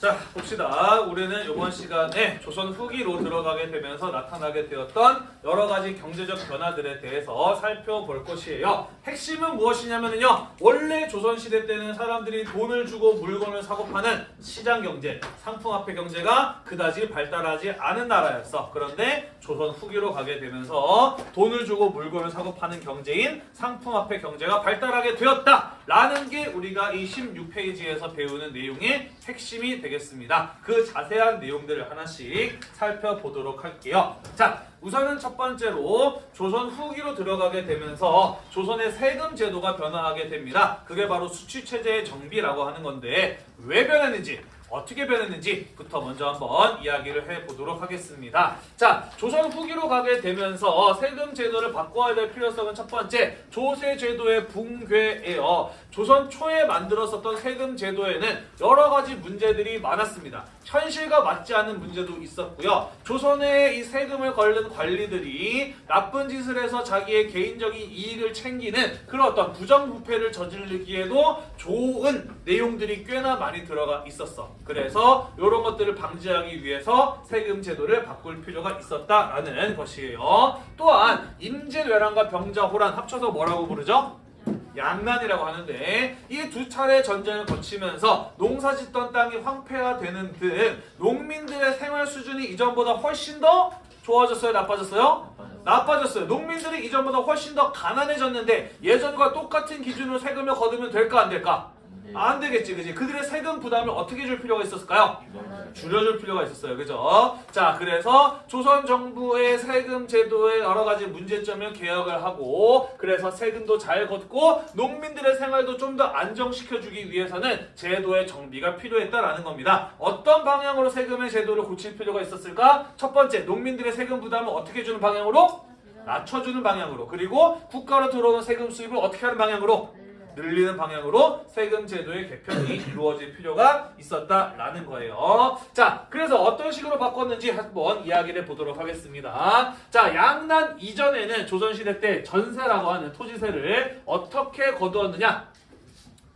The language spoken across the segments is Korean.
자 봅시다. 우리는 이번 시간에 조선 후기로 들어가게 되면서 나타나게 되었던 여러 가지 경제적 변화들에 대해서 살펴볼 것이에요. 핵심은 무엇이냐면요. 원래 조선 시대 때는 사람들이 돈을 주고 물건을 사고 파는 시장 경제, 상품화폐 경제가 그다지 발달하지 않은 나라였어. 그런데 조선 후기로 가게 되면서 돈을 주고 물건을 사고 파는 경제인 상품화폐 경제가 발달하게 되었다라는 게 우리가 이 16페이지에서 배우는 내용의 핵심이 되겠습니다. 그 자세한 내용들을 하나씩 살펴보도록 할게요. 자, 우선은 첫 번째로 조선 후기로 들어가게 되면서 조선의 세금 제도가 변화하게 됩니다. 그게 바로 수취 체제의 정비라고 하는 건데 왜 변했는지 어떻게 변했는지부터 먼저 한번 이야기를 해보도록 하겠습니다. 자, 조선 후기로 가게 되면서 세금 제도를 바꿔야 될 필요성은 첫 번째, 조세 제도의 붕괴예요. 조선 초에 만들었었던 세금 제도에는 여러 가지 문제들이 많았습니다. 현실과 맞지 않는 문제도 있었고요. 조선의 이 세금을 걸는 관리들이 나쁜 짓을 해서 자기의 개인적인 이익을 챙기는 그런 어떤 부정부패를 저지르기에도 좋은 내용들이 꽤나 많이 들어가 있었어. 그래서 이런 것들을 방지하기 위해서 세금 제도를 바꿀 필요가 있었다라는 것이에요. 또한 임진왜란과 병자호란 합쳐서 뭐라고 부르죠? 양난이라고 하는데 이 두 차례 전쟁을 거치면서 농사 짓던 땅이 황폐화 되는 등 농민들의 생활 수준이 이전보다 훨씬 더 좋아졌어요? 나빠졌어요? 나빠졌어요. 농민들이 이전보다 훨씬 더 가난해졌는데 예전과 똑같은 기준으로 세금을 거두면 될까 안 될까? 안 되겠지, 그지? 그들의 세금 부담을 어떻게 줄 필요가 있었을까요? 줄여줄 필요가 있었어요. 그죠? 자, 그래서 조선 정부의 세금 제도의 여러 가지 문제점을 개혁을 하고 그래서 세금도 잘 걷고 농민들의 생활도 좀 더 안정시켜주기 위해서는 제도의 정비가 필요했다라는 겁니다. 어떤 방향으로 세금의 제도를 고칠 필요가 있었을까? 첫 번째, 농민들의 세금 부담을 어떻게 주는 방향으로? 낮춰주는 방향으로 그리고 국가로 들어오는 세금 수입을 어떻게 하는 방향으로? 늘리는 방향으로 세금 제도의 개편이 이루어질 필요가 있었다라는 거예요. 자, 그래서 어떤 식으로 바꿨는지 한번 이야기를 보도록 하겠습니다. 자, 양난 이전에는 조선시대 때 전세라고 하는 토지세를 어떻게 거두었느냐?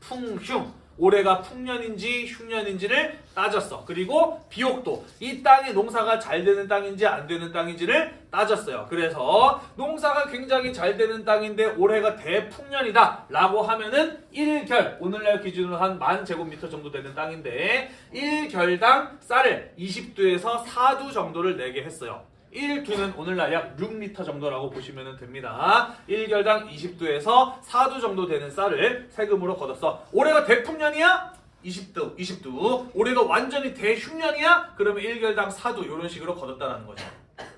풍흉. 올해가 풍년인지 흉년인지를 따졌어. 그리고 비옥도 이 땅이 농사가 잘 되는 땅인지 안 되는 땅인지를 따졌어요. 그래서 농사가 굉장히 잘 되는 땅인데 올해가 대풍년이다 라고 하면은 1결 오늘날 기준으로 한 만 제곱미터 정도 되는 땅인데 1결당 쌀을 20두에서 4두 정도를 내게 했어요. 1두는 오늘날 약 6리터 정도라고 보시면 됩니다. 1결당 20두에서 4두 정도 되는 쌀을 세금으로 걷었어. 올해가 대풍년이야? 20두, 20두. 올해가 완전히 대흉년이야? 그러면 1결당 4두 이런 식으로 걷었다는 거죠.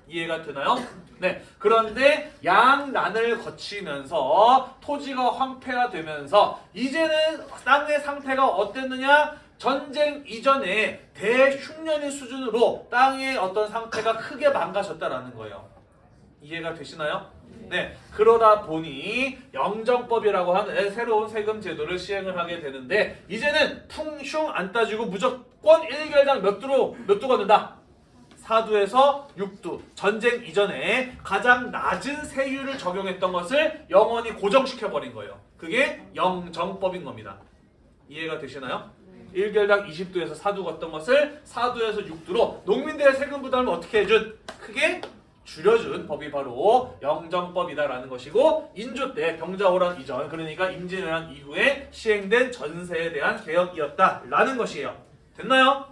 이해가 되나요? 네. 그런데 양난을 거치면서 토지가 황폐화되면서 이제는 땅의 상태가 어땠느냐? 전쟁 이전에 대흉년의 수준으로 땅의 어떤 상태가 크게 망가졌다라는 거예요. 이해가 되시나요? 네. 그러다 보니 영정법이라고 하는 새로운 세금 제도를 시행을 하게 되는데 이제는 풍흉 안 따지고 무조건 1결당 몇 두로 몇 두 걷는다. 4두에서 6두 전쟁 이전에 가장 낮은 세율을 적용했던 것을 영원히 고정시켜 버린 거예요. 그게 영정법인 겁니다. 이해가 되시나요? 1결당 20두에서 4두 걷던 것을 4두에서 6두로 농민들의 세금 부담을 어떻게 해준? 크게 줄여준 법이 바로 영정법이다라는 것이고 인조 때 병자호란 이전 그러니까 임진왜란 이후에 시행된 전세에 대한 개혁이었다라는 것이에요. 됐나요?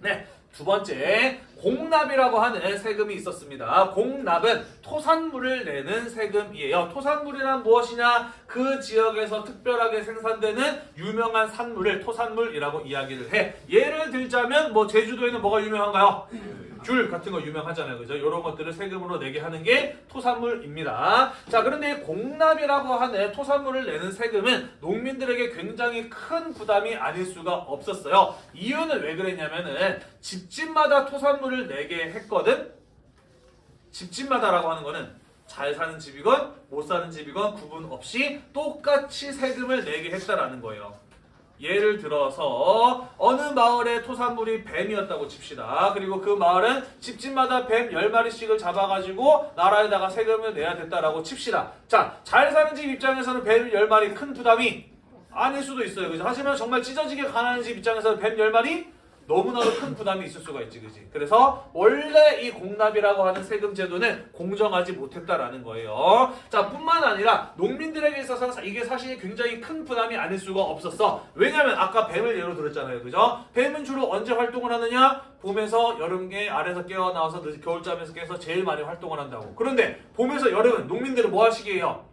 네. 두 번째, 공납이라고 하는 세금이 있었습니다. 공납은 토산물을 내는 세금이에요. 토산물이란 무엇이냐? 그 지역에서 특별하게 생산되는 유명한 산물을 토산물이라고 이야기를 해. 예를 들자면 뭐 제주도에는 뭐가 유명한가요? 귤 같은 거 유명하잖아요. 그죠? 이런 것들을 세금으로 내게 하는 게 토산물입니다. 자, 그런데 공납이라고 하는 토산물을 내는 세금은 농민들에게 굉장히 큰 부담이 아닐 수가 없었어요. 이유는 왜 그랬냐면은 집집마다 토산물을 내게 했거든. 집집마다라고 하는 거는 잘 사는 집이건 못 사는 집이건 구분 없이 똑같이 세금을 내게 했다라는 거예요. 예를 들어서 어느 마을의 토산물이 뱀이었다고 칩시다. 그리고 그 마을은 집집마다 뱀 10마리씩을 잡아가지고 나라에다가 세금을 내야 됐다라고 칩시다. 자, 잘 사는 집 입장에서는 뱀 10마리 큰 부담이 아닐 수도 있어요. 그죠? 하지만 정말 찢어지게 가난한 집 입장에서는 뱀 10마리 너무나도 큰 부담이 있을 수가 있지, 그지? 그래서 원래 이 공납이라고 하는 세금 제도는 공정하지 못했다라는 거예요. 자, 뿐만 아니라 농민들에게 있어서 사- 이게 사실 굉장히 큰 부담이 아닐 수가 없었어. 왜냐면 아까 뱀을 예로 들었잖아요, 그죠? 뱀은 주로 언제 활동을 하느냐? 봄에서 여름에 아래서 깨어나와서 늦- 겨울잠에서 깨서 제일 많이 활동을 한다고. 그런데 봄에서 여름은 농민들은 뭐 하시게요?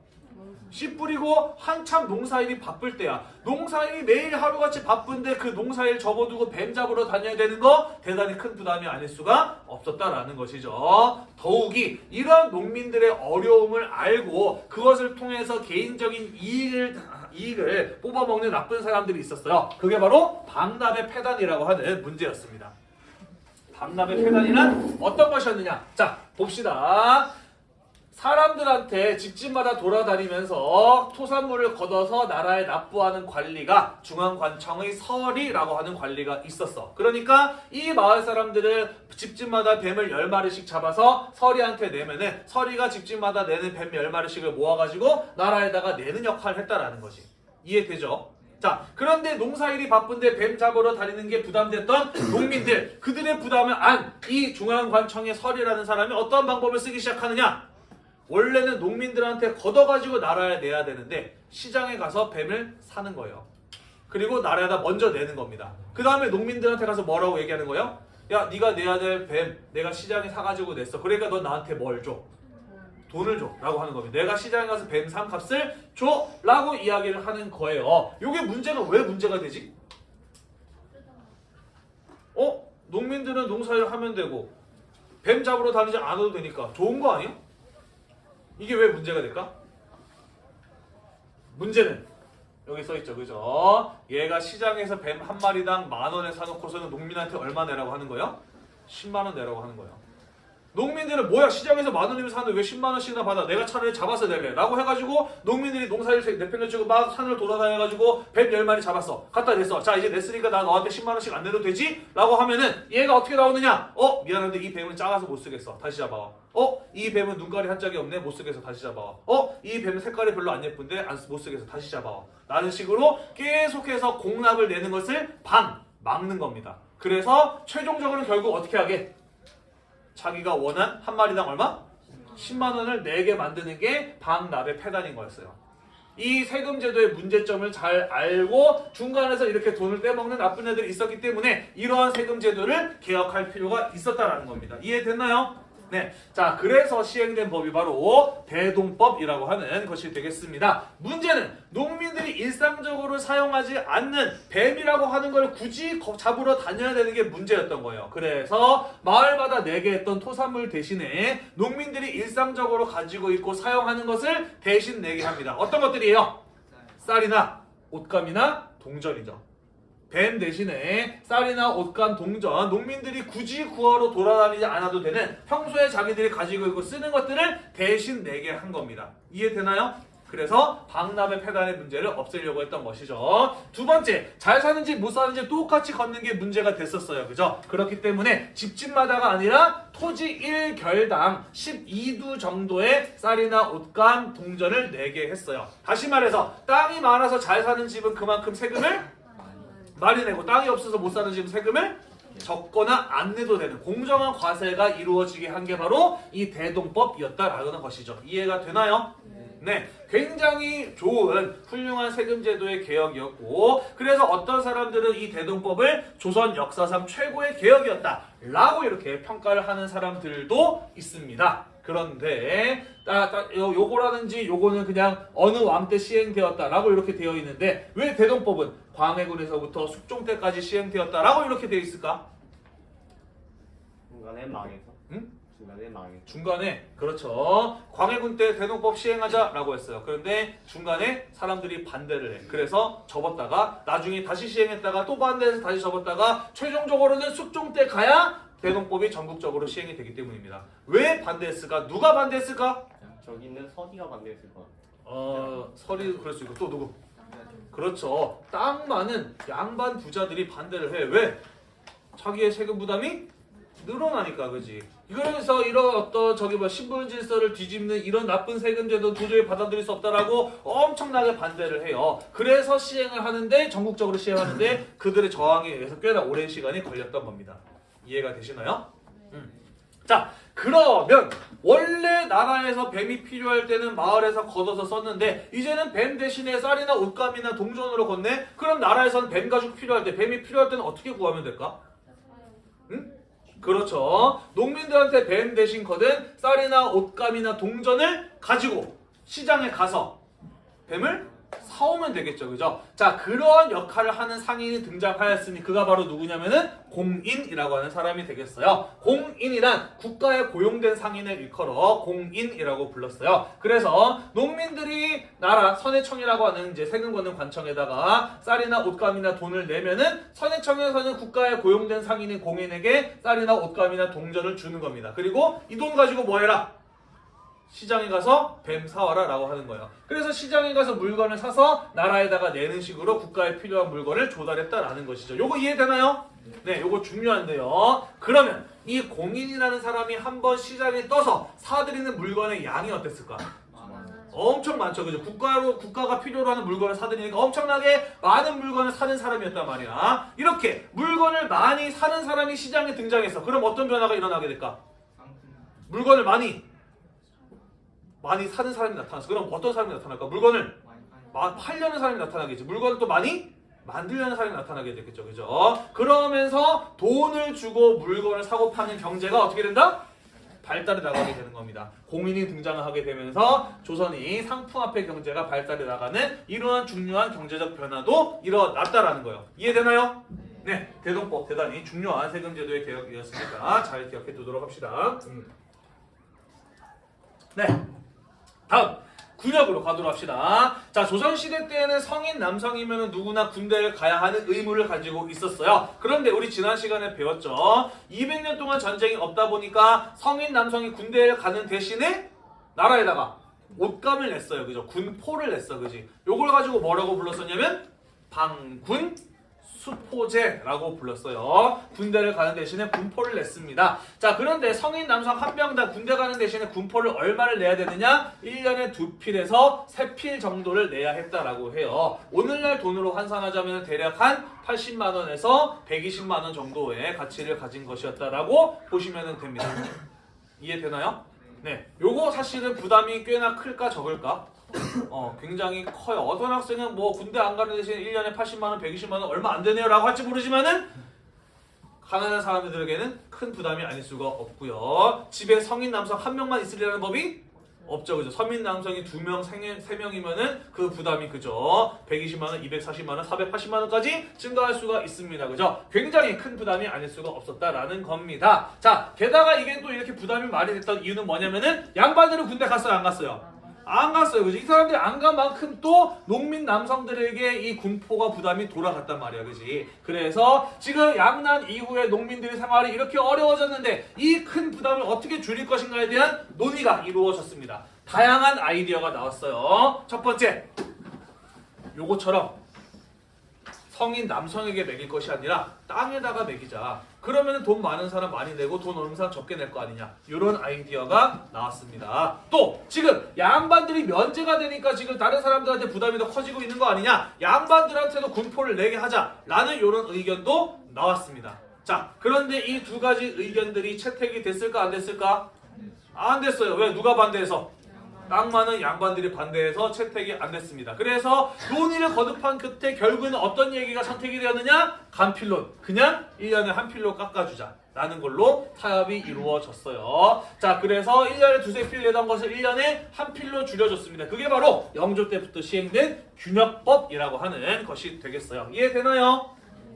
씨 뿌리고 한참 농사일이 바쁠 때야. 농사일이 매일 하루같이 바쁜데 그 농사일 접어두고 뱀 잡으러 다녀야 되는 거 대단히 큰 부담이 아닐 수가 없었다라는 것이죠. 더욱이 이런 농민들의 어려움을 알고 그것을 통해서 개인적인 이익을 이익을 뽑아먹는 나쁜 사람들이 있었어요. 그게 바로 방납의 폐단이라고 하는 문제였습니다. 방납의 폐단이란 어떤 것이었느냐? 자, 봅시다. 사람들한테 집집마다 돌아다니면서 토산물을 걷어서 나라에 납부하는 관리가 중앙관청의 서리라고 하는 관리가 있었어. 그러니까 이 마을 사람들을 집집마다 뱀을 10마리씩 잡아서 서리한테 내면은 서리가 집집마다 내는 뱀 10마리씩을 모아가지고 나라에다가 내는 역할을 했다라는 거지. 이해되죠? 자, 그런데 농사일이 바쁜데 뱀 잡으러 다니는 게 부담됐던 농민들, 그들의 부담을 안 이 중앙관청의 서리라는 사람이 어떤 방법을 쓰기 시작하느냐? 원래는 농민들한테 걷어가지고 나라에 내야 되는데 시장에 가서 뱀을 사는 거예요. 그리고 나라에다 먼저 내는 겁니다. 그 다음에 농민들한테 가서 뭐라고 얘기하는 거예요? 야, 네가 내야 될 뱀 내가 시장에 사가지고 냈어. 그러니까 너 나한테 뭘 줘? 돈을 줘 라고 하는 겁니다. 내가 시장에 가서 뱀 삼값을 줘 라고 이야기를 하는 거예요. 이게 문제가 왜 문제가 되지? 어? 농민들은 농사일 하면 되고 뱀 잡으러 다니지 않아도 되니까 좋은 거 아니야? 이게 왜 문제가 될까? 문제는 여기 써있죠 그죠? 얘가 시장에서 뱀 한 마리당 만 원에 사놓고서는 농민한테 얼마 내라고 하는 거예요? 10만 원 내라고 하는 거예요. 농민들은 뭐야 시장에서 만 원이면 사는데 왜 10만 원씩이나 받아? 내가 차라리 잡아서 낼래. 라고 해가지고 농민들이 농사를 내팽겨치고 막 산을 돌아다녀가지고 뱀 10마리 잡았어. 갖다 냈어. 자 이제 냈으니까 나 너한테 10만 원씩 안 내도 되지? 라고 하면은 얘가 어떻게 나오느냐? 어 미안한데 이 뱀은 작아서 못 쓰겠어. 다시 잡아와. 어 이 뱀은 눈깔이 한 짝이 없네. 못 쓰겠어. 다시 잡아와. 어 이 뱀은 색깔이 별로 안 예쁜데 안, 쓰- 못 쓰겠어. 다시 잡아와. 라는 식으로 계속해서 공납을 내는 것을 방 막는 겁니다. 그래서 최종적으로는 결국 어떻게 하게 자기가 원한 한 마리당 얼마? 10만 원을 내게 만드는 게 방납의 폐단인 거였어요. 이 세금 제도의 문제점을 잘 알고 중간에서 이렇게 돈을 떼먹는 나쁜 애들이 있었기 때문에 이러한 세금 제도를 개혁할 필요가 있었다라는 겁니다. 이해됐나요? 네. 자, 그래서 시행된 법이 바로 대동법이라고 하는 것이 되겠습니다. 문제는 농민들이 일상적으로 사용하지 않는 뱀이라고 하는 걸 굳이 거- 잡으러 다녀야 되는 게 문제였던 거예요. 그래서 마을마다 내게 했던 토산물 대신에 농민들이 일상적으로 가지고 있고 사용하는 것을 대신 내게 합니다. 어떤 것들이에요? 쌀이나 옷감이나 동전이죠. 뱀 대신에 쌀이나 옷감, 동전, 농민들이 굳이 구하러 돌아다니지 않아도 되는 평소에 자기들이 가지고 있고 쓰는 것들을 대신 내게 한 겁니다. 이해되나요? 그래서 방납의 폐단의 문제를 없애려고 했던 것이죠. 두 번째, 잘 사는지 못 사는지 똑같이 걷는 게 문제가 됐었어요. 그죠? 그렇기 때문에 집집마다가 아니라 토지 1결당 12두 정도의 쌀이나 옷감, 동전을 내게 했어요. 다시 말해서 땅이 많아서 잘 사는 집은 그만큼 세금을 많이 내고 땅이 없어서 못 사는 집은 세금을 적거나 안 내도 되는 공정한 과세가 이루어지게 한 게 바로 이 대동법이었다라는 것이죠. 이해가 되나요? 네, 굉장히 좋은 훌륭한 세금 제도의 개혁이었고 그래서 어떤 사람들은 이 대동법을 조선 역사상 최고의 개혁이었다라고 이렇게 평가를 하는 사람들도 있습니다. 그런데 따, 따, 요, 요거라든지 요거는 그냥 어느 왕 때 시행되었다라고 이렇게 되어 있는데 왜 대동법은 광해군에서부터 숙종 때까지 시행되었다라고 이렇게 되어 있을까? 중간에 망해서. 응? 중간에 망해서. 중간에 그렇죠. 광해군 때 대동법 시행하자라고 했어요. 그런데 중간에 사람들이 반대를 해. 그래서 접었다가 나중에 다시 시행했다가 또 반대해서 다시 접었다가 최종적으로는 숙종 때 가야 대동법이 전국적으로 시행이 되기 때문입니다. 왜 반대했을까? 누가 반대했을까? 저기 있는 서디가 반대했을 것 같아. 어 설이 그럴 수 있고 또 누구? 그렇죠. 땅 많은 양반 부자들이 반대를 해. 왜? 자기의 세금 부담이 늘어나니까 그지 그래서 이런 어떤 저기 뭐 신분 질서를 뒤집는 이런 나쁜 세금제도 도저히 받아들일 수 없다라고 엄청나게 반대를 해요 그래서 시행을 하는데 전국적으로 시행하는데 그들의 저항에 의해서 꽤나 오랜 시간이 걸렸던 겁니다 이해가 되시나요? 음. 자 그러면 원래 나라에서 뱀이 필요할 때는 마을에서 걷어서 썼는데 이제는 뱀 대신에 쌀이나 옷감이나 동전으로 걷네? 그럼 나라에서는 뱀 가죽 필요할 때 뱀이 필요할 때는 어떻게 구하면 될까? 그렇죠. 농민들한테 뱀 대신 거든 쌀이나 옷감이나 동전을 가지고 시장에 가서 뱀을 사오면 되겠죠. 그죠? 자, 그런 역할을 하는 상인이 등장하였으니 그가 바로 누구냐면은 공인이라고 하는 사람이 되겠어요. 공인이란 국가에 고용된 상인을 일컬어 공인이라고 불렀어요. 그래서 농민들이 나라 선해청이라고 하는 이제 세금 걷는 관청에다가 쌀이나 옷감이나 돈을 내면은 선해청에서는 국가에 고용된 상인인 공인에게 쌀이나 옷감이나 동전을 주는 겁니다. 그리고 이 돈 가지고 뭐 해라? 시장에 가서 뱀 사와라 라고 하는 거예요. 그래서 시장에 가서 물건을 사서 나라에다가 내는 식으로 국가에 필요한 물건을 조달했다라는 것이죠. 요거 이해되나요? 네, 요거 중요한데요. 그러면 이 공인이라는 사람이 한번 시장에 떠서 사들이는 물건의 양이 어땠을까? 엄청 많죠. 그죠? 국가로, 국가가 필요로 하는 물건을 사들이니까 엄청나게 많은 물건을 사는 사람이었단 말이야. 이렇게 물건을 많이 사는 사람이 시장에 등장했어. 그럼 어떤 변화가 일어나게 될까? 물건을 많이 많이 사는 사람이 나타났어. 그럼 어떤 사람이 나타날까? 물건을 마- 팔려는 사람이 나타나겠지. 물건을 또 많이 만들려는 사람이 나타나게 되겠죠. 그죠? 그러면서 돈을 주고 물건을 사고 파는 경제가 어떻게 된다? 발달해 나가게 되는 겁니다. 공인이 등장을 하게 되면서 조선이 상품화폐 경제가 발달해 나가는 이러한 중요한 경제적 변화도 일어났다라는 거예요. 이해되나요? 네, 대동법 대단히 중요한 세금제도의 개혁이었으니까 잘 기억해 두도록 합시다. 음. 네, 다음 군역으로 가도록 합시다. 자, 조선시대 때에는 성인 남성이면 누구나 군대를 가야 하는 의무를 가지고 있었어요. 그런데 우리 지난 시간에 배웠죠. 200년 동안 전쟁이 없다 보니까 성인 남성이 군대를 가는 대신에 나라에다가 옷감을 냈어요. 그죠? 군포를 냈어. 그지? 요걸 가지고 뭐라고 불렀었냐면 방군 수포제라고 불렀어요. 군대를 가는 대신에 군포를 냈습니다. 자, 그런데 성인 남성 한 명당 군대 가는 대신에 군포를 얼마를 내야 되느냐? 1년에 두 필에서 세 필 정도를 내야 했다라고 해요. 오늘날 돈으로 환산하자면 대략 한 80만 원에서 120만 원 정도의 가치를 가진 것이었다라고 보시면 됩니다. 이해되나요? 네. 요거 사실은 부담이 꽤나 클까 적을까? 어, 굉장히 커요. 어떤 학생은 뭐 군대 안 가는 대신 1년에 80만 원, 120만 원 얼마 안 되네요 라고 할지 모르지만은 가난한 사람들에게는 큰 부담이 아닐 수가 없고요. 집에 성인 남성 한 명만 있으려는 법이 없죠. 그죠? 서민 남성이 두 명, 세 명이면은 그 부담이 그죠? 120만 원, 240만 원, 480만 원까지 증가할 수가 있습니다. 그죠? 굉장히 큰 부담이 아닐 수가 없었다라는 겁니다. 자, 게다가 이게 또 이렇게 부담이 많이 됐던 이유는 뭐냐면은 양반들은 군대 갔어요, 안 갔어요? 안 갔어요. 그지? 이 사람들이 안 간 만큼 또 농민 남성들에게 이 군포가 부담이 돌아갔단 말이야. 그지? 그래서 지금 양난 이후에 농민들의 생활이 이렇게 어려워졌는데 이 큰 부담을 어떻게 줄일 것인가에 대한 논의가 이루어졌습니다. 다양한 아이디어가 나왔어요. 첫 번째. 요거처럼 성인 남성에게 매길 것이 아니라 땅에다가 매기자. 그러면 돈 많은 사람 많이 내고 돈 없는 사람 적게 낼 거 아니냐. 이런 아이디어가 나왔습니다. 또 지금 양반들이 면제가 되니까 지금 다른 사람들한테 부담이 더 커지고 있는 거 아니냐. 양반들한테도 군포를 내게 하자라는 이런 의견도 나왔습니다. 자, 그런데 이 두 가지 의견들이 채택이 됐을까 안 됐을까? 안 됐어요. 왜? 누가 반대해서? 땅 많은 양반들이 반대해서 채택이 안 됐습니다. 그래서 논의를 거듭한 끝에 결국에는 어떤 얘기가 선택이 되었느냐? 간필론. 그냥 1년에 한 필로 깎아주자. 라는 걸로 타협이 이루어졌어요. 자, 그래서 1년에 두세 필 내던 것을 1년에 한 필로 줄여줬습니다. 그게 바로 영조 때부터 시행된 균역법이라고 하는 것이 되겠어요. 이해되나요?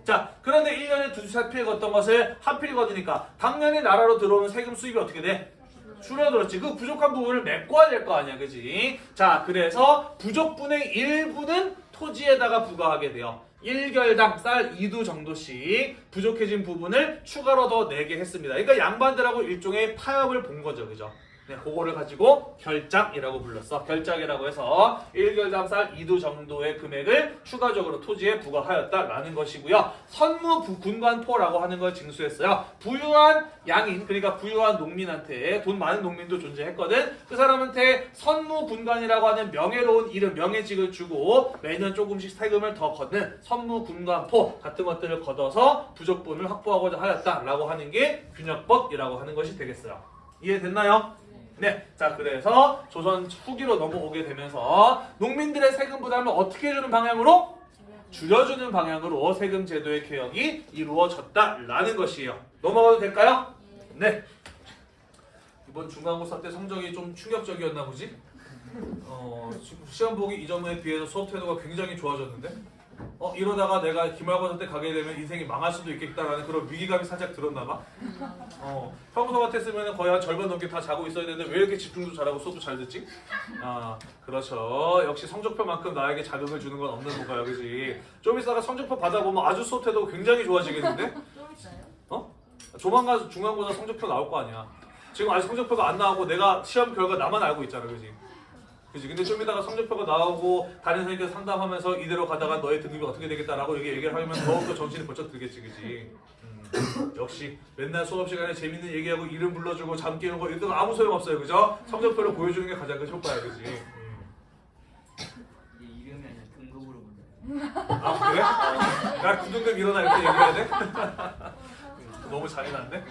자, 그런데 1년에 두세 필 걷던 것을 한 필 걷으니까 당연히 나라로 들어오는 세금 수입이 어떻게 돼? 줄어들었지. 그 부족한 부분을 메꿔야 될 거 아니야, 그지? 자, 그래서 부족분의 일부는 토지에다가 부과하게 돼요. 1결당 쌀 2두 정도씩 부족해진 부분을 추가로 더 내게 했습니다. 그러니까 양반들하고 일종의 타협을 본 거죠, 그죠? 네, 그거를 가지고 결작이라고 불렀어. 결작이라고 해서 1결당 쌀 2두 정도의 금액을 추가적으로 토지에 부과하였다라는 것이고요. 선무 부- 군관포라고 하는 걸 징수했어요. 부유한 양인 그러니까 부유한 농민한테 돈 많은 농민도 존재했거든. 그 사람한테 선무 군관이라고 하는 명예로운 이름 명예직을 주고 매년 조금씩 세금을 더 걷는 선무 군관포 같은 것들을 걷어서 부족분을 확보하고자 하였다라고 하는 게 균역법이라고 하는 것이 되겠어요. 이해됐나요? 네, 자 그래서 조선 후기로 넘어오게 되면서 농민들의 세금 부담을 어떻게 해주는 방향으로 줄여주는 방향으로 세금 제도의 개혁이 이루어졌다라는 것이에요. 넘어가도 될까요? 네. 이번 중간고사 때 성적이 좀 충격적이었나 보지? 어, 시- 시험 보기 이전에 비해서 수업 태도가 굉장히 좋아졌는데? 어, 이러다가 내가 기말고사 때 가게 되면 인생이 망할 수도 있겠다라는 그런 위기감이 살짝 들었나 봐. 어, 평소 같았으면 거의 한 절반 넘게 다 자고 있어야 되는데 왜 이렇게 집중도 잘하고 수업도 잘 듣지? 아, 그렇죠. 역시 성적표만큼 나에게 자극을 주는 건 없는 건가요, 그지? 좀 있다가 성적표 받아보면 아주 수업 태도가 굉장히 좋아지겠는데? 어? 조만간 중간고사 성적표 나올 거 아니야. 지금 아직 성적표가 안 나오고 내가 시험 결과 나만 알고 있잖아, 그지? 그지? 근데 좀 이따가 성적표가 나오고 다른 선생님께서 상담하면서 이대로 가다가 너의 등급이 어떻게 되겠다라고 이렇게 얘기를 하면 더욱더 정신이 번쩍 들겠지, 그지? 음, 역시 맨날 수업 시간에 재밌는 얘기하고 이름 불러주고 잠 깨는 거 이런 거 아무 소용 없어요, 그죠? 성적표를 보여주는 게 가장 큰 효과야, 그지? 음. 이름이 아니라 등급으로 보자. 아 그래? 야 9등급 일어나 이렇게 얘기해야 돼? 너무 잔인한데?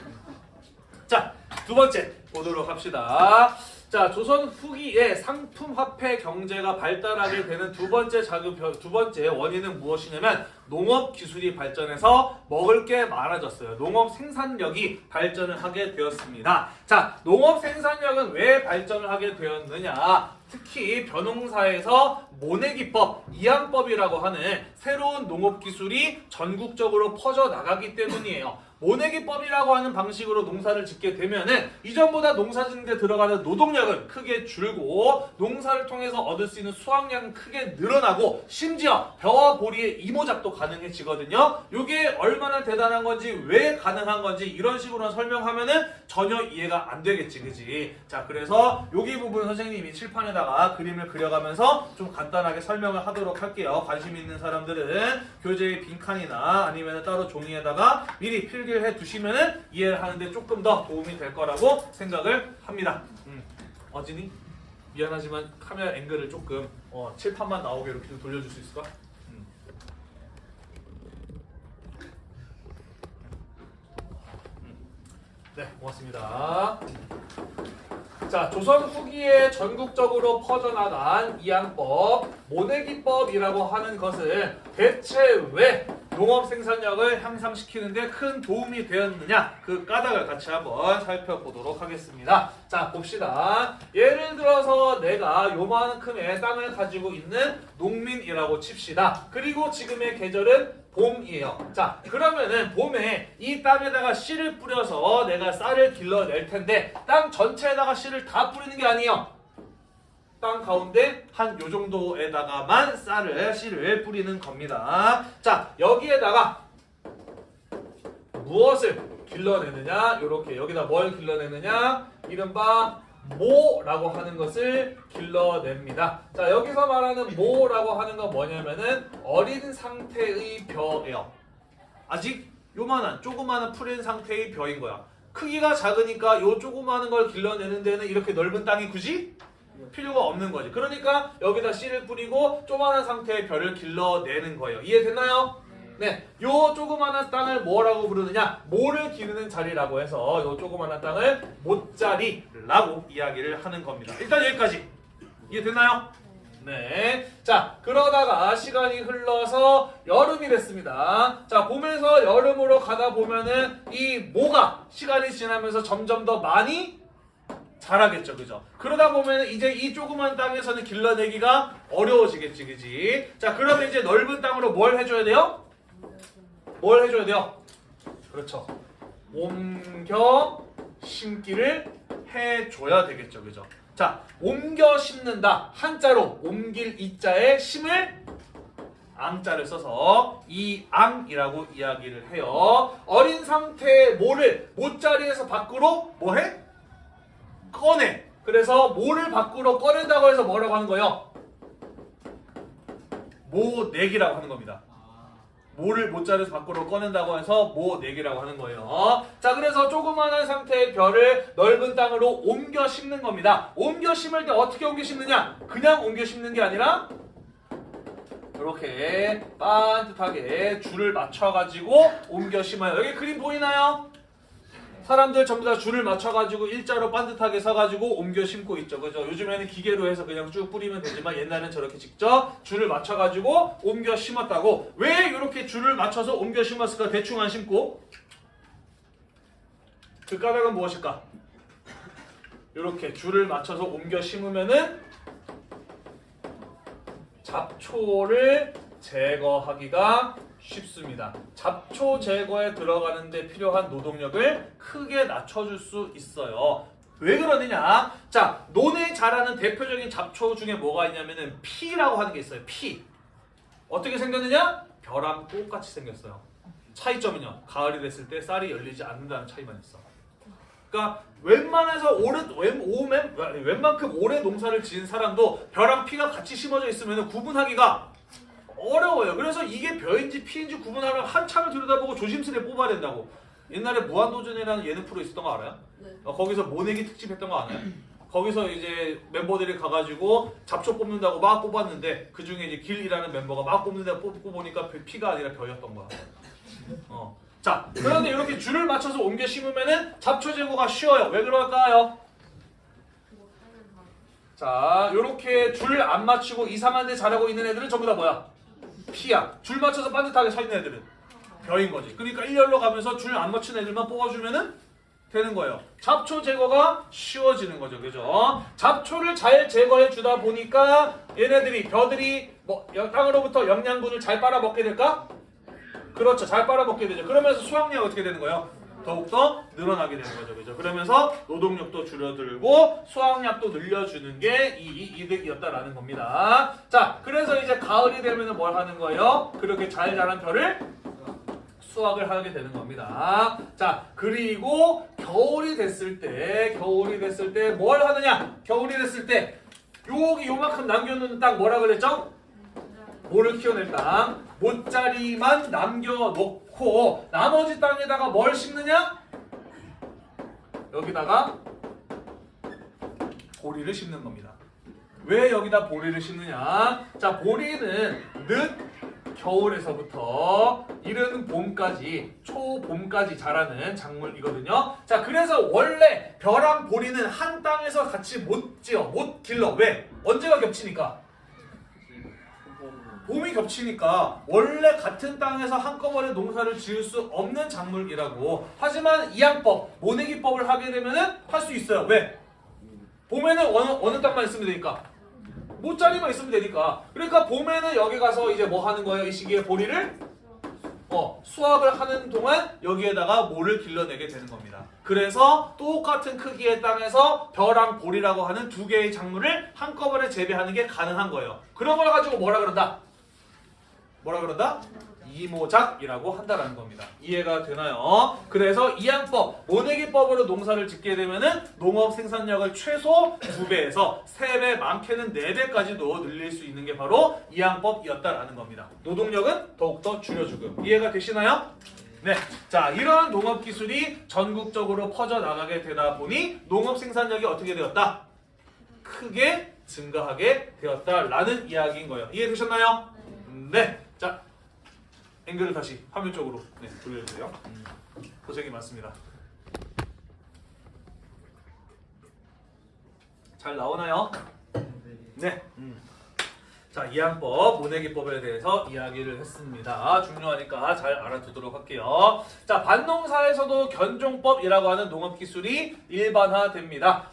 자, 두 번째 보도록 합시다. 자, 조선 후기에 상품 화폐 경제가 발달하게 되는 두 번째 자극 두 번째 원인은 무엇이냐면 농업 기술이 발전해서 먹을 게 많아졌어요. 농업 생산력이 발전을 하게 되었습니다. 자, 농업 생산력은 왜 발전을 하게 되었느냐? 특히 벼농사에서 모내기법, 이항법이라고 하는 새로운 농업 기술이 전국적으로 퍼져 나가기 때문이에요. 모내기법이라고 하는 방식으로 농사를 짓게 되면은 이전보다 농사 짓는데 들어가는 노동력은 크게 줄고 농사를 통해서 얻을 수 있는 수확량은 크게 늘어나고 심지어 벼와 보리의 이모작도 가능해지거든요. 이게 얼마나 대단한 건지 왜 가능한 건지 이런 식으로 설명하면은 전혀 이해가 안 되겠지, 그지? 자, 그래서 여기 부분 선생님이 칠판에다가 그림을 그려가면서 좀 간단하게 설명을 하도록 할게요. 관심 있는 사람들은 교재의 빈칸이나 아니면 따로 종이에다가 미리 필기 를해 두시면은 이해를 하는데 조금 더 도움이 될 거라고 생각을 합니다. 음. 어진이? 미안하지만 카메라 앵글을 조금 어, 칠판만 나오게 이렇게 좀 돌려줄 수 있을까? 음. 네, 고맙습니다. 자, 조선 후기에 전국적으로 퍼져나간 이항법, 모내기법이라고 하는 것은 대체 왜 농업 생산력을 향상시키는데 큰 도움이 되었느냐 그 까닭을 같이 한번 살펴보도록 하겠습니다. 자, 봅시다. 예를 들어서 내가 요만큼의 땅을 가지고 있는 농민이라고 칩시다. 그리고 지금의 계절은 봄이에요. 자, 그러면은 봄에 이 땅에다가 씨를 뿌려서 내가 쌀을 길러낼 텐데 땅 전체에다가 씨를 다 뿌리는 게 아니에요. 땅 가운데 한 요 정도에다가만 쌀을 씨를 뿌리는 겁니다. 자, 여기에다가 무엇을 길러내느냐? 이렇게 여기다 뭘 길러내느냐? 이른바 모라고 하는 것을 길러냅니다. 자, 여기서 말하는 모라고 하는 건 뭐냐면은 어린 상태의 벼예요. 아직 요만한 조그마한 풀인 상태의 벼인 거야. 크기가 작으니까 요 조그마한 걸 길러내는 데는 이렇게 넓은 땅이 굳이 필요가 없는 거지. 그러니까 여기다 씨를 뿌리고 조그마한 상태의 벼를 길러내는 거예요. 이해됐나요? 네, 요 조그마한 땅을 뭐라고 부르느냐? 모를 기르는 자리라고 해서 요 조그마한 땅을 못자리라고 이야기를 하는 겁니다. 일단 여기까지 이해됐나요? 네. 자, 그러다가 시간이 흘러서 여름이 됐습니다. 자, 봄에서 여름으로 가다 보면은 이 모가 시간이 지나면서 점점 더 많이 자라겠죠, 그죠? 그러다 보면 이제 이 조그만 땅에서는 길러내기가 어려워지겠지, 그지? 자, 그러면 이제 넓은 땅으로 뭘 해줘야 돼요? 뭘 해줘야 돼요? 그렇죠. 옮겨 심기를 해줘야 되겠죠, 그죠? 자, 옮겨 심는다. 한자로 옮길 이자에 심을 앙자를 써서 이앙이라고 이야기를 해요. 어린 상태의 모를 못자리에서 밖으로 뭐해? 꺼내. 그래서 모를 밖으로 꺼낸다고 해서 뭐라고 하는 거예요? 모내기라고 하는 겁니다. 아, 모를 모자에서 밖으로 꺼낸다고 해서 모내기라고 하는 거예요. 자, 그래서 조그마한 상태의 별을 넓은 땅으로 옮겨 심는 겁니다. 옮겨 심을 때 어떻게 옮겨 심느냐? 그냥 옮겨 심는 게 아니라 이렇게 반듯하게 줄을 맞춰가지고 옮겨 심어요. 여기 그림 보이나요? 사람들 전부 다 줄을 맞춰가지고 일자로 반듯하게 서가지고 옮겨 심고 있죠. 그죠? 요즘에는 기계로 해서 그냥 쭉 뿌리면 되지만 옛날에는 저렇게 직접 줄을 맞춰가지고 옮겨 심었다고. 왜 이렇게 줄을 맞춰서 옮겨 심었을까? 대충 안 심고. 그 까닭은 무엇일까? 이렇게 줄을 맞춰서 옮겨 심으면은 잡초를 제거하기가 쉽습니다. 잡초 제거에 들어가는데 필요한 노동력을 크게 낮춰줄 수 있어요. 왜 그러느냐? 자, 논에 자라는 대표적인 잡초 중에 뭐가 있냐면은 피라고 하는 게 있어요. 피. 어떻게 생겼느냐? 벼랑 똑같이 생겼어요. 차이점은요. 가을이 됐을 때 쌀이 열리지 않는다는 차이만 있어. 그러니까 웬만해서 오래 웬 오맨 웬만큼 오래 농사를 지은 사람도 벼랑 피가 같이 심어져 있으면 구분하기가 어려워요. 그래서 이게 벼인지 피인지 구분하려면 한참을 들여다보고 조심스레 뽑아야 된다고. 옛날에 무한도전이라는 예능 프로 있었던 거 알아요? 네. 어, 거기서 모내기 특집 했던 거 아나요? 거기서 이제 멤버들이 가가지고 잡초 뽑는다고 막 뽑았는데 그 중에 이제 길이라는 멤버가 막 뽑는다 뽑고 보니까 벼- 피가 아니라 벼였던 거야. 어. 자, 그런데 이렇게 줄을 맞춰서 옮겨 심으면은 잡초 제거가 쉬워요. 왜 그럴까요? 자, 이렇게 줄 안 맞추고 이상한 데 자라고 있는 애들은 전부 다 뭐야? 피야. 줄 맞춰서 반듯하게 서 있는 애들은 벼인 거지. 그러니까 일렬로 가면서 줄 안 맞춘 애들만 뽑아주면은 되는 거예요. 잡초 제거가 쉬워지는 거죠. 그죠? 잡초를 잘 제거해 주다 보니까 얘네들이 벼들이 뭐 여- 땅으로부터 영양분을 잘 빨아먹게 될까? 그렇죠. 잘 빨아먹게 되죠. 그러면서 수확량이 어떻게 되는 거예요? 더욱더 늘어나게 되는 거죠. 그죠? 그러면서 노동력도 줄어들고 수확량도 늘려주는 게 이 이득이었다라는 겁니다. 자, 그래서 이제 가을이 되면 뭘 하는 거예요? 그렇게 잘 자란 벼를 수확을 하게 되는 겁니다. 자, 그리고 겨울이 됐을 때, 겨울이 됐을 때 뭘 하느냐? 겨울이 됐을 때 여기 요만큼 남겨놓는 땅 뭐라 그랬죠? 모를 키워낼 땅 모짜리만 남겨놓 고 나머지 땅에다가 뭘 심느냐? 여기다가 보리를 심는 겁니다. 왜 여기다 보리를 심느냐? 자, 보리는 늦 겨울에서부터 이른 봄까지 초봄까지 자라는 작물이거든요. 자, 그래서 원래 벼랑 보리는 한 땅에서 같이 못 지어, 못 길러. 왜? 언제가 겹치니까? 봄이 겹치니까 원래 같은 땅에서 한꺼번에 농사를 지을 수 없는 작물이라고. 하지만 이양법, 모내기법을 하게 되면 은 할 수 있어요. 왜? 봄에는 어느 어느 땅만 있으면 되니까. 모짜리만 있으면 되니까. 그러니까 봄에는 여기 가서 이제 뭐 하는 거예요? 이 시기에 보리를 어, 수확을 하는 동안 여기에다가 모를 길러내게 되는 겁니다. 그래서 똑같은 크기의 땅에서 벼랑 보리라고 하는 두 개의 작물을 한꺼번에 재배하는 게 가능한 거예요. 그런 걸 가지고 뭐라 그런다? 뭐라 그런다? 이모작이라고 한다라는 겁니다. 이해가 되나요? 그래서 이양법, 모내기법으로 농사를 짓게 되면은 농업 생산량을 최소 2배에서 3배, 많게는 4배까지도 늘릴 수 있는 게 바로 이양법이었다라는 겁니다. 노동력은 더욱더 줄여주고 이해가 되시나요? 네. 자, 이러한 농업 기술이 전국적으로 퍼져 나가게 되다 보니 농업 생산력이 어떻게 되었다? 크게 증가하게 되었다라는 이야기인 거예요. 이해되셨나요? 네. 자, 앵글을 다시 화면 쪽으로 네, 돌려주세요. 음, 고생이 많습니다. 잘 나오나요? 네. 음. 자, 이항법, 모내기법에 대해서 이야기를 했습니다. 중요하니까 잘 알아두도록 할게요. 자, 반농사에서도 견종법이라고 하는 농업 기술이 일반화됩니다.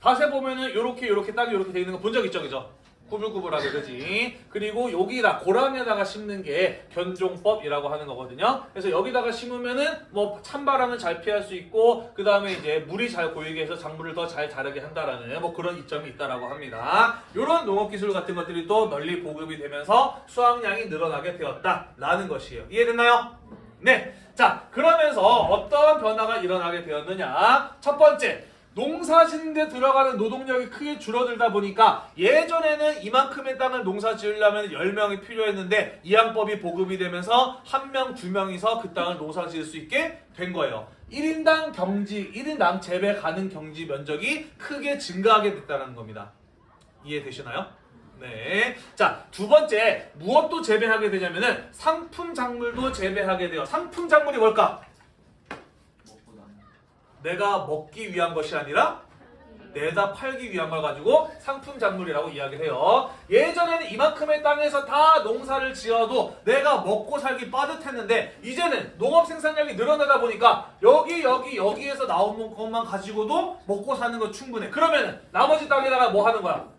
밭에 보면은 요렇게 요렇게 땅이 요렇게 돼 있는 거 본 적 있죠, 그죠? 구불구불하게 그지? 그리고 여기다 고랑에다가 심는 게 견종법이라고 하는 거거든요. 그래서 여기다가 심으면은 뭐 찬바람은 잘 피할 수 있고 그 다음에 이제 물이 잘 고이게 해서 작물을 더 잘 자라게 한다라는 뭐 그런 이점이 있다라고 합니다. 이런 농업 기술 같은 것들이 또 널리 보급이 되면서 수확량이 늘어나게 되었다라는 것이에요. 이해됐나요? 네. 자, 그러면서 어떤 변화가 일어나게 되었느냐? 첫 번째, 농사 짓는데 들어가는 노동력이 크게 줄어들다 보니까 예전에는 이만큼의 땅을 농사 지으려면 10명이 필요했는데 이항법이 보급이 되면서 한 명, 두 명이서 그 땅을 농사 지을 수 있게 된 거예요. 1인당 경지, 1인당 재배 가능 경지 면적이 크게 증가하게 됐다는 겁니다. 이해되시나요? 네. 자, 두 번째, 무엇도 재배하게 되냐면은 상품 작물도 재배하게 돼요. 상품 작물이 뭘까? 내가 먹기 위한 것이 아니라 내다 팔기 위한 걸 가지고 상품 작물이라고 이야기를 해요. 예전에는 이만큼의 땅에서 다 농사를 지어도 내가 먹고 살기 빠듯했는데 이제는 농업 생산량이 늘어나다 보니까 여기 여기 여기에서 나온 것만 가지고도 먹고 사는 거 충분해. 그러면 나머지 땅에다가 뭐 하는 거야?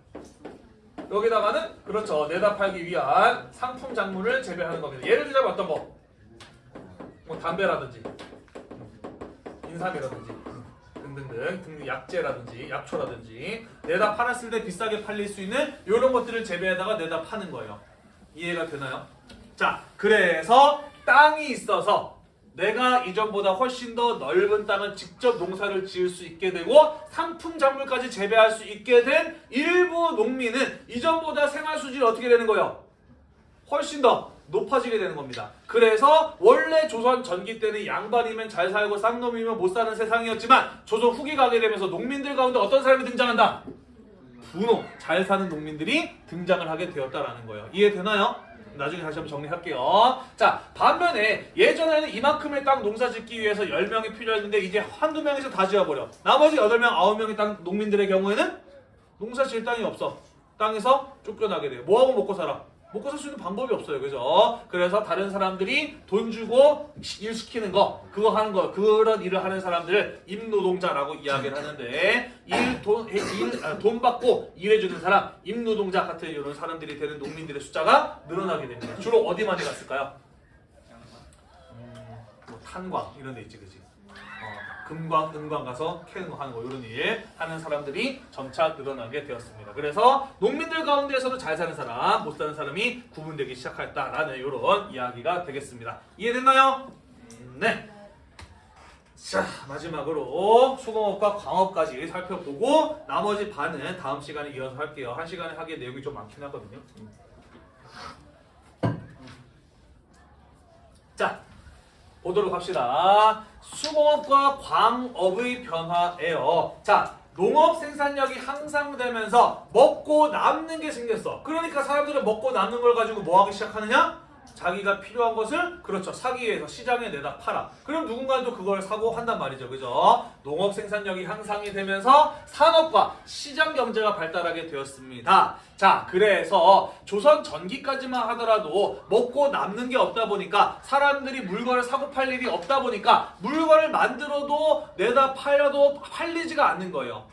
여기다가는 그렇죠 내다 팔기 위한 상품 작물을 재배하는 겁니다. 예를 들자면 어떤 거? 뭐 담배라든지 인삼이라든지 등등등 등등 약재라든지 약초라든지 내다 팔았을 때 비싸게 팔릴 수 있는 이런 것들을 재배에다가 내다 파는 거예요. 이해가 되나요? 자, 그래서 땅이 있어서 내가 이전보다 훨씬 더 넓은 땅을 직접 농사를 지을 수 있게 되고 상품 작물까지 재배할 수 있게 된 일부 농민은 이전보다 생활 수준이 어떻게 되는 거예요? 훨씬 더 높아지게 되는 겁니다. 그래서 원래 조선 전기 때는 양반이면 잘 살고 쌍놈이면 못 사는 세상이었지만 조선 후기 가게 되면서 농민들 가운데 어떤 사람이 등장한다? 분호, 잘 사는 농민들이 등장을 하게 되었다라는 거예요. 이해되나요? 나중에 다시 한번 정리할게요. 자, 반면에 예전에는 이만큼의 땅 농사 짓기 위해서 10명이 필요했는데 이제 한두 명에서 다 지어버려. 나머지 8명, 9명의 땅 농민들의 경우에는 농사 지을 땅이 없어. 땅에서 쫓겨나게 돼요. 뭐하고 먹고 살아? 먹고 살 수 있는 방법이 없어요. 그죠? 그래서 다른 사람들이 돈 주고 일 시키는 거, 그거 하는 거, 그런 일을 하는 사람들을 임노동자라고 이야기를 하는데, 일, 돈, 일, 아, 돈 받고 일해주는 사람, 임노동자 같은 이런 사람들이 되는 농민들의 숫자가 늘어나게 됩니다. 주로 어디 많이 갔을까요? 양반 뭐 탄광 이런 데 있지, 그지? 어, 금광, 은광 가서 캐는 거 하는 거 이런 일 하는 사람들이 점차 늘어나게 되었습니다. 그래서 농민들 가운데서도 잘 사는 사람, 못 사는 사람이 구분되기 시작했다라는 이런 이야기가 되겠습니다. 이해됐나요? 네. 자 마지막으로 수공업과 광업까지 살펴보고 나머지 반은 다음 시간에 이어서 할게요. 한 시간에 하기에 내용이 좀 많긴 하거든요. 자 보도록 합시다. 수공업과 광업의 변화예요. 자, 농업 생산력이 향상되면서 먹고 남는 게 생겼어. 그러니까 사람들은 먹고 남는 걸 가지고 뭐 하기 시작하느냐? 자기가 필요한 것을 그렇죠 사기 위해서 시장에 내다 팔아. 그럼 누군가는 또 그걸 사고 한단 말이죠, 그죠? 농업 생산력이 향상이 되면서 산업과 시장 경제가 발달하게 되었습니다. 자, 그래서 조선 전기까지만 하더라도 먹고 남는 게 없다 보니까 사람들이 물건을 사고 팔 일이 없다 보니까 물건을 만들어도 내다 팔려도 팔리지가 않는 거예요.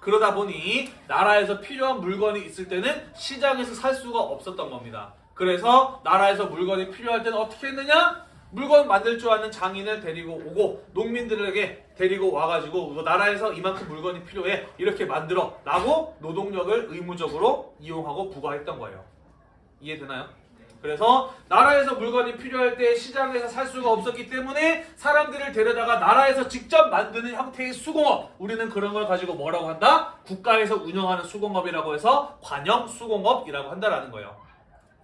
그러다 보니 나라에서 필요한 물건이 있을 때는 시장에서 살 수가 없었던 겁니다. 그래서 나라에서 물건이 필요할 때는 어떻게 했느냐? 물건 만들 줄 아는 장인을 데리고 오고 농민들에게 데리고 와가지고 뭐 나라에서 이만큼 물건이 필요해 이렇게 만들어 라고 노동력을 의무적으로 이용하고 부과했던 거예요. 이해되나요? 그래서 나라에서 물건이 필요할 때 시장에서 살 수가 없었기 때문에 사람들을 데려다가 나라에서 직접 만드는 형태의 수공업 우리는 그런 걸 가지고 뭐라고 한다? 국가에서 운영하는 수공업이라고 해서 관영 수공업이라고 한다라는 거예요.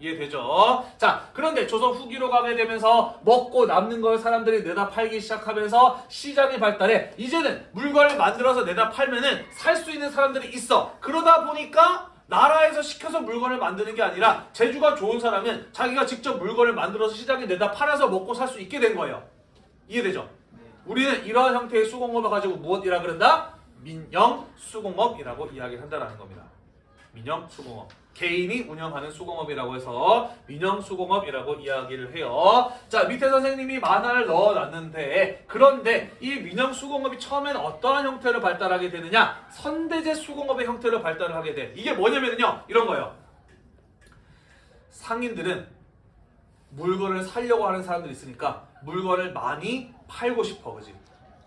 이해되죠? 자, 그런데 조선 후기로 가게 되면서 먹고 남는 걸 사람들이 내다 팔기 시작하면서 시장이 발달해 이제는 물건을 만들어서 내다 팔면은 살 수 있는 사람들이 있어. 그러다 보니까 나라에서 시켜서 물건을 만드는 게 아니라 재주가 좋은 사람은 자기가 직접 물건을 만들어서 시장에 내다 팔아서 먹고 살 수 있게 된 거예요. 이해되죠? 우리는 이러한 형태의 수공업을 가지고 무엇이라 그런다? 민영 수공업이라고 이야기를 한다는 겁니다. 민영 수공업. 개인이 운영하는 수공업이라고 해서 민영 수공업이라고 이야기를 해요. 자, 밑에 선생님이 만화를 넣어놨는데 그런데 이 민영 수공업이 처음엔 어떠한 형태를 발달하게 되느냐? 선대제 수공업의 형태를 발달을 하게 돼. 이게 뭐냐면요. 이런 거예요. 상인들은 물건을 살려고 하는 사람들이 있으니까 물건을 많이 팔고 싶어. 그지?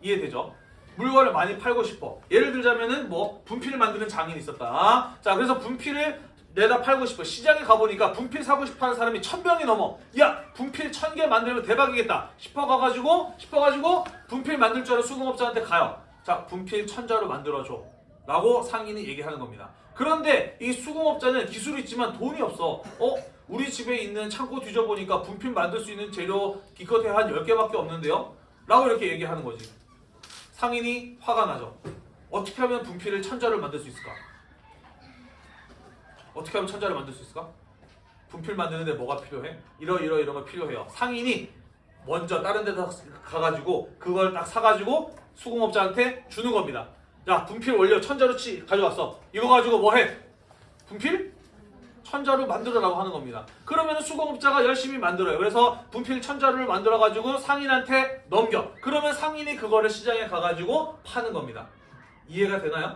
이해되죠? 물건을 많이 팔고 싶어. 예를 들자면은 뭐 분필을 만드는 장인이 있었다. 자, 그래서 분필을 내다 팔고 싶어. 시장에 가보니까 분필 사고 싶어 하는 사람이 천 명이 넘어. 야, 분필 천 개 만들면 대박이겠다. 싶어 가가지고, 싶어 가지고 분필 만들 줄 아는 수공업자한테 가요. 자 분필 천자로 만들어줘 라고 상인이 얘기하는 겁니다. 그런데 이 수공업자는 기술이 있지만 돈이 없어. 어? 우리 집에 있는 창고 뒤져보니까 분필 만들 수 있는 재료 기껏해 한 10개밖에 없는데요? 라고 이렇게 얘기하는 거지. 상인이 화가 나죠. 어떻게 하면 분필을 천자를 만들 수 있을까? 어떻게 하면 천자를 만들 수 있을까? 분필 만드는데 뭐가 필요해? 이러 이러 이런 거 필요해요. 상인이 먼저 다른 데다 가가지고 그걸 딱 사가지고 수공업자한테 주는 겁니다. 야 분필 원료 천자로 치 가져왔어. 이거 가지고 뭐 해? 분필? 천자로 만들어라고 하는 겁니다. 그러면 수공업자가 열심히 만들어요. 그래서 분필 천자를 만들어가지고 상인한테 넘겨. 그러면 상인이 그거를 시장에 가가지고 파는 겁니다. 이해가 되나요?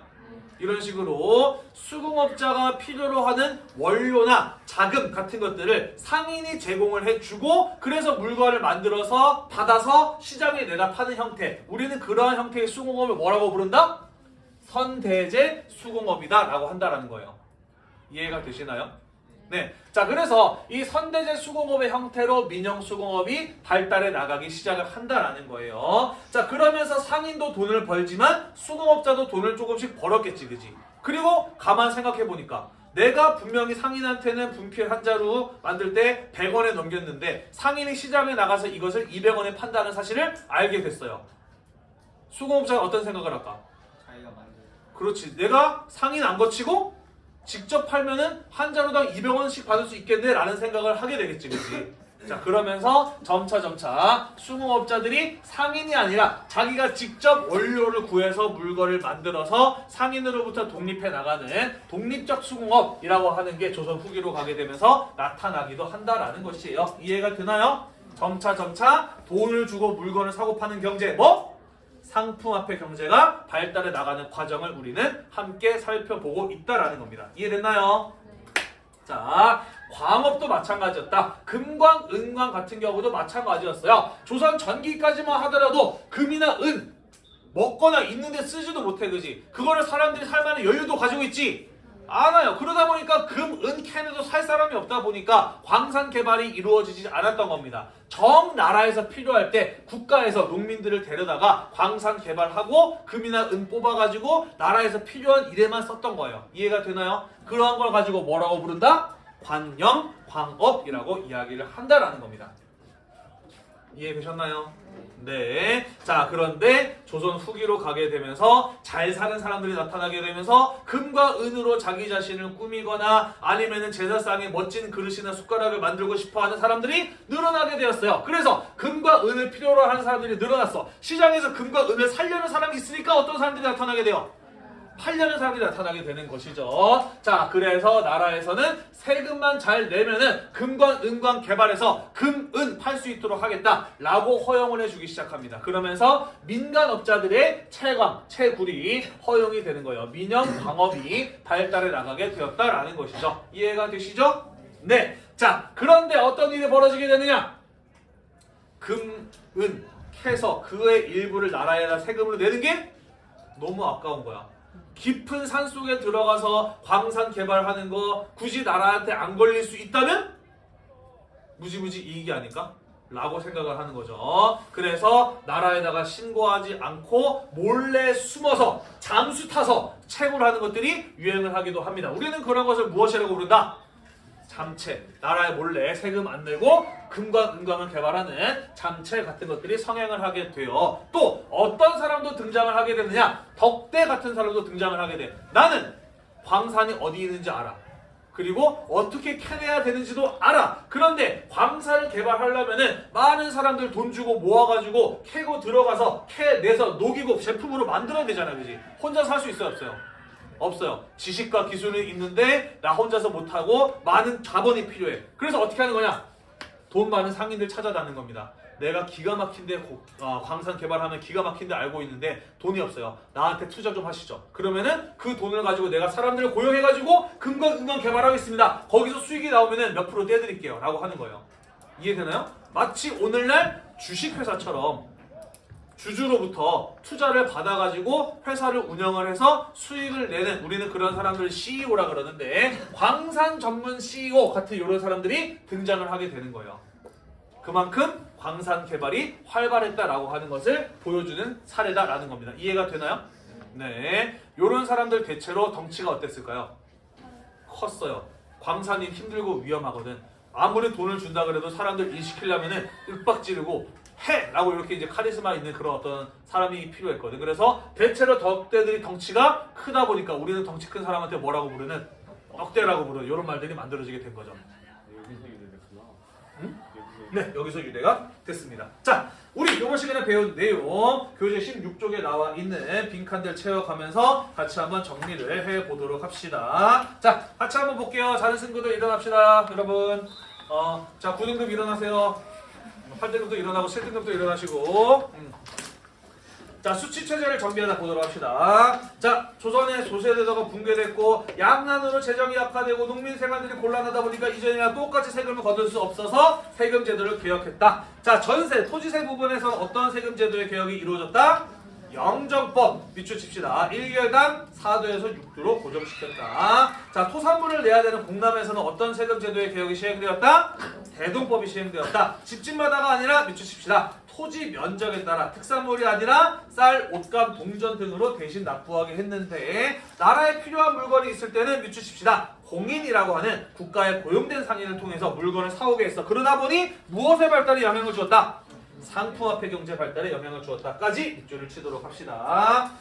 이런 식으로 수공업자가 필요로 하는 원료나 자금 같은 것들을 상인이 제공을 해주고 그래서 물건을 만들어서 받아서 시장에 내다 파는 형태 우리는 그러한 형태의 수공업을 뭐라고 부른다? 선대제 수공업이다 라고 한다라는 거예요 이해가 되시나요? 네. 자, 그래서 이 선대제 수공업의 형태로 민영 수공업이 발달해 나가기 시작을 한다라는 거예요. 자, 그러면서 상인도 돈을 벌지만 수공업자도 돈을 조금씩 벌었겠지, 그지? 그리고 가만 생각해 보니까 내가 분명히 상인한테는 분필 한 자루 만들 때 100원에 넘겼는데 상인이 시장에 나가서 이것을 200원에 판다는 사실을 알게 됐어요. 수공업자가 어떤 생각을 할까? 자기가 만든 그렇지. 내가 상인 안 거치고 직접 팔면은 한 자루당 200원씩 받을 수 있겠네 라는 생각을 하게 되겠지. 그치? 자 그러면서 점차 점차 수공업자들이 상인이 아니라 자기가 직접 원료를 구해서 물건을 만들어서 상인으로부터 독립해 나가는 독립적 수공업이라고 하는 게 조선 후기로 가게 되면서 나타나기도 한다라는 것이에요. 이해가 되나요? 점차 점차 돈을 주고 물건을 사고 파는 경제 뭐? 상품화폐 경제가 발달해 나가는 과정을 우리는 함께 살펴보고 있다라는 겁니다. 이해됐나요? 자, 광업도 마찬가지였다. 금광, 은광 같은 경우도 마찬가지였어요. 조선 전기까지만 하더라도 금이나 은 먹거나 있는데 쓰지도 못해 그지? 그거를 사람들이 살 만한 여유도 가지고 있지? 않아요. 그러다 보니까 금, 은 캔에도 살 사람이 없다 보니까 광산 개발이 이루어지지 않았던 겁니다. 정 나라에서 필요할 때 국가에서 농민들을 데려다가 광산 개발하고 금이나 은 뽑아가지고 나라에서 필요한 일에만 썼던 거예요. 이해가 되나요? 그러한 걸 가지고 뭐라고 부른다? 관영, 광업이라고 이야기를 한다라는 겁니다. 이해되셨나요? 네. 자, 그런데 조선 후기로 가게 되면서 잘 사는 사람들이 나타나게 되면서 금과 은으로 자기 자신을 꾸미거나 아니면은 제사상에 멋진 그릇이나 숟가락을 만들고 싶어 하는 사람들이 늘어나게 되었어요. 그래서 금과 은을 필요로 하는 사람들이 늘어났어. 시장에서 금과 은을 살려는 사람이 있으니까 어떤 사람들이 나타나게 돼요? 팔려는 사람들이 나타나게 되는 것이죠. 자, 그래서 나라에서는 세금만 잘 내면은 금관, 은관 개발해서 금, 은 팔 수 있도록 하겠다라고 허용을 해주기 시작합니다. 그러면서 민간업자들의 채광, 채굴이 허용이 되는 거예요. 민영 광업이 발달해 나가게 되었다라는 것이죠. 이해가 되시죠? 네. 자, 그런데 어떤 일이 벌어지게 되느냐? 금, 은, 캐서 그의 일부를 나라에다 세금으로 내는 게 너무 아까운 거야. 깊은 산 속에 들어가서 광산 개발하는 거 굳이 나라한테 안 걸릴 수 있다면 무지무지 이익이 아닐까? 라고 생각을 하는 거죠. 그래서 나라에다가 신고하지 않고 몰래 숨어서 잠수 타서 채굴하는 것들이 유행을 하기도 합니다. 우리는 그런 것을 무엇이라고 부른다? 잠채. 나라에 몰래 세금 안 내고 금과 은광을 개발하는 잠채 같은 것들이 성행을 하게 돼요. 또 어떤 사람도 등장을 하게 되느냐? 덕대 같은 사람도 등장을 하게 돼. 나는 광산이 어디 있는지 알아. 그리고 어떻게 캐내야 되는지도 알아. 그런데 광산을 개발하려면 은 많은 사람들 돈 주고 모아가지고 캐고 들어가서 캐내서 녹이고 제품으로 만들어야 되잖아, 그지? 혼자 살 수 있어요, 없어요? 없어요. 지식과 기술이 있는데 나 혼자서 못하고 많은 자본이 필요해. 그래서 어떻게 하는 거냐? 돈 많은 상인들 찾아다는 겁니다. 내가 기가 막힌데 고- 어, 광산 개발하면 기가 막힌데 알고 있는데 돈이 없어요. 나한테 투자 좀 하시죠. 그러면은 그 돈을 가지고 내가 사람들을 고용해가지고 은광 개발하겠습니다. 거기서 수익이 나오면은 몇 프로 떼드릴게요. 라고 하는 거예요. 이해되나요? 마치 오늘날 주식회사처럼 주주로부터 투자를 받아가지고 회사를 운영을 해서 수익을 내는 우리는 그런 사람들을 CEO라 그러는데 광산 전문 CEO 같은 이런 사람들이 등장을 하게 되는 거예요. 그만큼 광산 개발이 활발했다라고 하는 것을 보여주는 사례다라는 겁니다. 이해가 되나요? 네. 요런 사람들 대체로 덩치가 어땠을까요? 컸어요. 광산이 힘들고 위험하거든. 아무리 돈을 준다 그래도 사람들 일 시키려면 은 윽박 지르고 해! 라고 이렇게 이제 카리스마 있는 그런 어떤 사람이 필요했거든. 그래서 대체로 덕대들이 덩치가 크다 보니까 우리는 덩치 큰 사람한테 뭐라고 부르는 덕대라고 부르는 이런 말들이 만들어지게 된 거죠. 여기서 유래됐구나. 응? 여기서 네, 여기서 유래가 됐습니다. 자, 우리 이번 시간에 배운 내용 교재 16쪽에 나와 있는 빈칸들 채워가면서 같이 한번 정리를 해보도록 합시다. 자, 같이 한번 볼게요. 자는 친구들 일어납시다, 여러분. 어, 자, 9등급 일어나세요. 8등급도 일어나고 7등급도 일어나시고. 음. 자, 수치 체제를 정비하다 보도록 합시다. 자, 조선의 조세대도가 붕괴됐고 양난으로 재정이 악화되고 농민 생활들이 곤란하다 보니까 이전이랑 똑같이 세금을 거둘 수 없어서 세금 제도를 개혁했다. 자, 전세, 토지세 부분에서 어떤 세금 제도의 개혁이 이루어졌다? 영정법 밑줄칩시다. 1개월당 4도에서 6도로 고정시켰다. 자, 토산물을 내야 되는 공남에서는 어떤 세금 제도의 개혁이 시행되었다? 대동법이 시행되었다. 집집마다가 아니라 밑줄칩시다. 토지 면적에 따라 특산물이 아니라 쌀, 옷감, 동전 등으로 대신 납부하게 했는데 나라에 필요한 물건이 있을 때는 밑줄칩시다. 공인이라고 하는 국가에 고용된 상인을 통해서 물건을 사오게 했어. 그러다 보니 무엇의 발달에 영향을 주었다? 상품화폐 경제 발달에 영향을 주었다까지 밑줄을 치도록 합시다.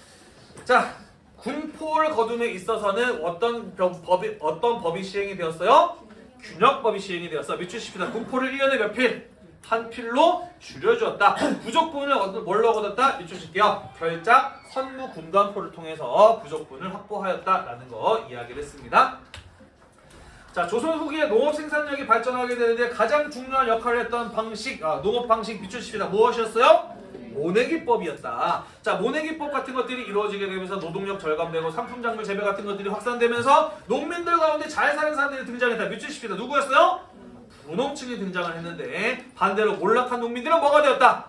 자, 군포를 거둠에 있어서는 어떤 법- 법이 어떤 법이 시행이 되었어요? 균역법이 시행이 되었어. 밑줄 칩시다. 군포를 1년에 몇 필? 한 필로 줄여주었다. 부족분을 얻- 뭘로 얻었다? 밑줄 칠게요. 결작, 선무, 군관포를 통해서 부족분을 확보하였다라는 거 이야기를 했습니다. 자, 조선 후기에 농업 생산력이 발전하게 되는데 가장 중요한 역할을 했던 방식, 아, 농업 방식 칩시다. 무엇이었어요? 모내기법이었다. 자, 모내기법 같은 것들이 이루어지게 되면서 노동력 절감되고 상품 작물 재배 같은 것들이 확산되면서 농민들 가운데 잘 사는 사람들이 등장했다. 칩시다. 누구였어요? 분홍층이 등장을 했는데 반대로 몰락한 농민들은 뭐가 되었다?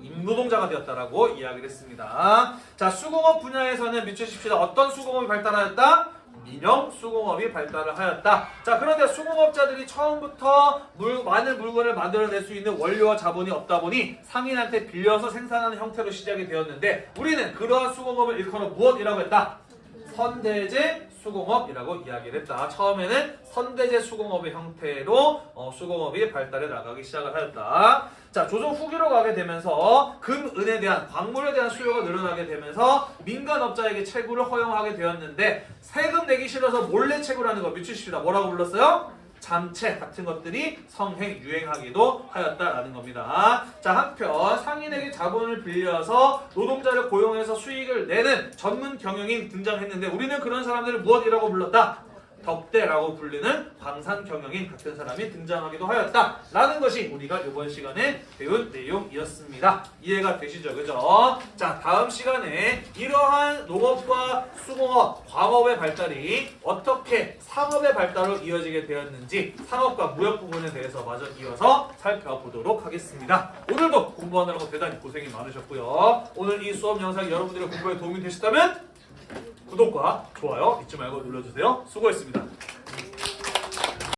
임노동자가 되었다라고 이야기를 했습니다. 자, 수공업 분야에서는 칩시다. 어떤 수공업이 발달하였다? 민영 수공업이 발달을 하였다. 자, 그런데 수공업자들이 처음부터 물, 많은 물건을 만들어낼 수 있는 원료와 자본이 없다 보니 상인한테 빌려서 생산하는 형태로 시작이 되었는데 우리는 그러한 수공업을 일컬어 무엇이라고 했다? 선대제 수공업이라고 이야기를 했다. 처음에는 선대제 수공업의 형태로 어, 수공업이 발달해 나가기 시작을 하였다. 자, 조선 후기로 가게 되면서 금, 은에 대한 광물에 대한 수요가 늘어나게 되면서 민간업자에게 채굴을 허용하게 되었는데 세금 내기 싫어서 몰래 채굴하는 거 미치십시다. 뭐라고 불렀어요? 잠채 같은 것들이 성행 유행하기도 하였다라는 겁니다. 자 한편 상인에게 자본을 빌려서 노동자를 고용해서 수익을 내는 전문 경영인 등장했는데 우리는 그런 사람들을 무엇이라고 불렀다? 덕대라고 불리는 광산 경영인 같은 사람이 등장하기도 하였다 라는 것이 우리가 이번 시간에 배운 내용이었습니다. 이해가 되시죠? 그죠? 자 다음 시간에 이러한 농업과 수공업, 광업의 발달이 어떻게 상업의 발달로 이어지게 되었는지 상업과 무역 부분에 대해서 마저 이어서 살펴보도록 하겠습니다. 오늘도 공부하느라고 대단히 고생이 많으셨고요. 오늘 이 수업 영상이 여러분들의 공부에 도움이 되셨다면 구독과 좋아요 잊지 말고 눌러주세요. 수고했습니다.